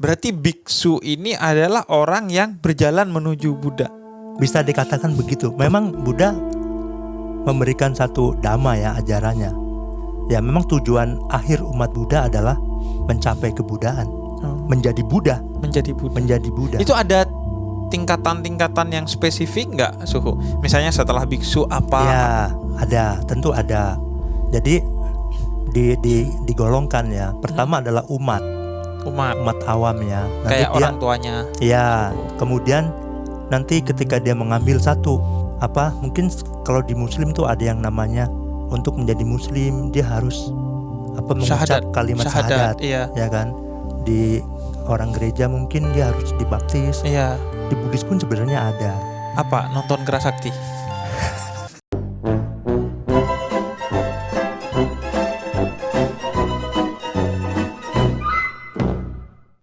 Berarti biksu ini adalah orang yang berjalan menuju Buddha. Bisa dikatakan begitu. Memang Buddha memberikan satu dhamma ya ajarannya. Ya memang tujuan akhir umat Buddha adalah mencapai kebudaan, menjadi Buddha, Menjadi Buddha. menjadi Buddha. Itu ada tingkatan-tingkatan yang spesifik nggak suhu? Misalnya setelah biksu apa? Ya, ada, tentu ada. Jadi di, di digolongkan ya. Pertama adalah umat, Umat. umat awam ya. Nanti Kayak dia orang tuanya. ya, kemudian nanti ketika dia mengambil satu apa? Mungkin kalau di muslim tuh ada yang namanya untuk menjadi muslim dia harus apa mengucap Syahadat. kalimat Syahadat. syahadat, Iya. ya kan? Di orang gereja mungkin dia harus dibaptis. Iya. Di Buddhis pun sebenarnya ada. Apa? Nonton Kerasakti.